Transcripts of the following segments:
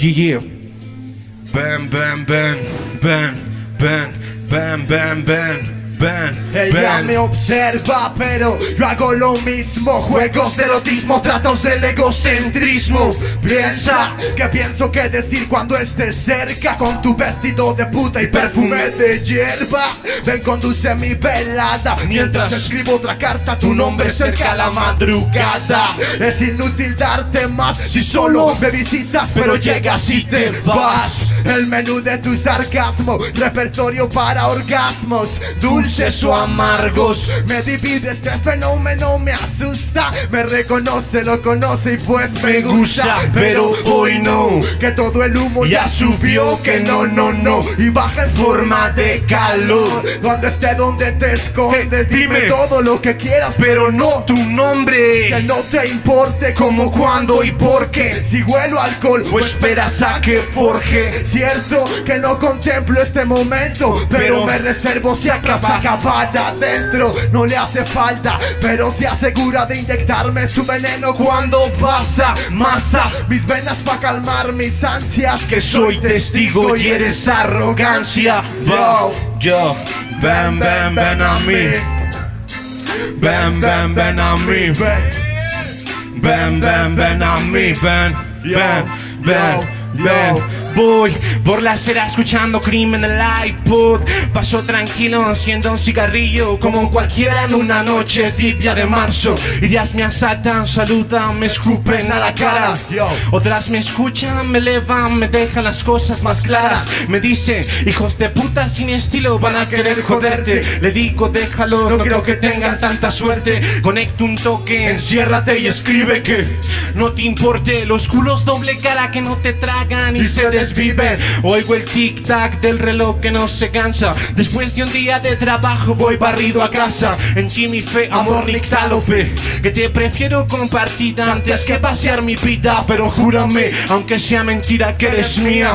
Yeah, Ven, ven, ven, ven, ven, ven, ven, ven. Ven, Ella ven. me observa, pero yo hago lo mismo. Juegos de erotismo, tratos del egocentrismo. Piensa que pienso que decir cuando estés cerca con tu vestido de puta y perfume de hierba. Ven, conduce mi velada mientras escribo otra carta. Tu nombre cerca a la madrugada. Es inútil darte más si solo me visitas, pero llegas y te vas. El menú de tu sarcasmo, repertorio para orgasmos, dulces o amargos. Me divide este fenómeno, me asusta. Me reconoce, lo conoce y pues me gusta. Pero hoy no, que todo el humo ya subió. Que no, no, no. Y baja en forma de calor. Donde esté, donde te escondes, dime dime. todo lo que quieras, pero no Tu nombre. que no te importe cómo, cuándo y por qué Si huelo alcohol o esperas a que forje Cierto que no contemplo este momento Pero, me reservo si acaso acabada adentro. No le hace falta, pero se asegura de inyectarme su veneno Cuando pasa masa. Mis venas pa' calmar mis ansias Que soy testigo y eres arrogancia. Yo, Yo, ven, ven, ven a mí. Ven, ven, ven a mí. Ven, ven, ven a mí. Ven, ven, ven, ven. Voy por la acera escuchando crimen en el iPod. Paso tranquilo haciendo un cigarrillo como cualquiera en una noche tibia de marzo. Ideas me asaltan, saludan, me escupen a la cara. Otras me escuchan, me elevan, me dejan las cosas más claras. Me dicen, hijos de puta sin estilo van a querer joderte. Le digo, déjalos, no creo que tengan tanta suerte. Conecto un toque, enciérrate y escribe que no te importe. Los culos doble cara que no te tragan y se desviven. Oigo el tic tac del reloj que no se cansa. Después de un día de trabajo voy barrido a casa. En ti mi fe, amor nictálope. Que te prefiero compartir antes que pasear mi vida. Pero júrame, aunque sea mentira, que eres mía.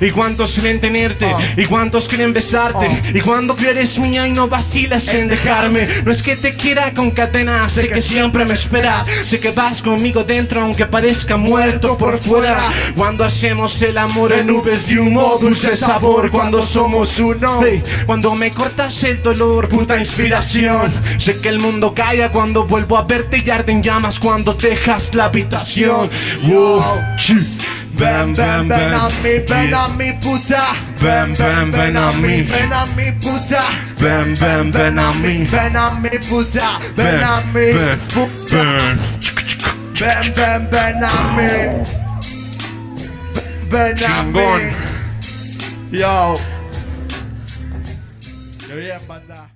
Y cuántos quieren tenerte, y cuántos quieren besarte. Y cuando que eres mía y no vacilas en dejarme. No es que te quiera con cadenas, sé que siempre me esperas. Sé que vas conmigo dentro, aunque parezca muerto por fuera. Cuando hacemos el amor en nubes de humo, dulce sabor. Cuando somos uno, Hey, cuando me cortas el dolor, puta inspiración. Sé que el mundo calla cuando vuelvo a verte y arden llamas cuando dejas la habitación. Wow. Ven, ven, ven a mí, ven a mi puta Ven, ven, ven a mí. Ven a mi puta Ven, ven, ven a mí. Ven a mi puta Ven a ven, puta ven. Ven, ven, ven a mí Ven a Chingón. mí. Yo. Qué bien, banda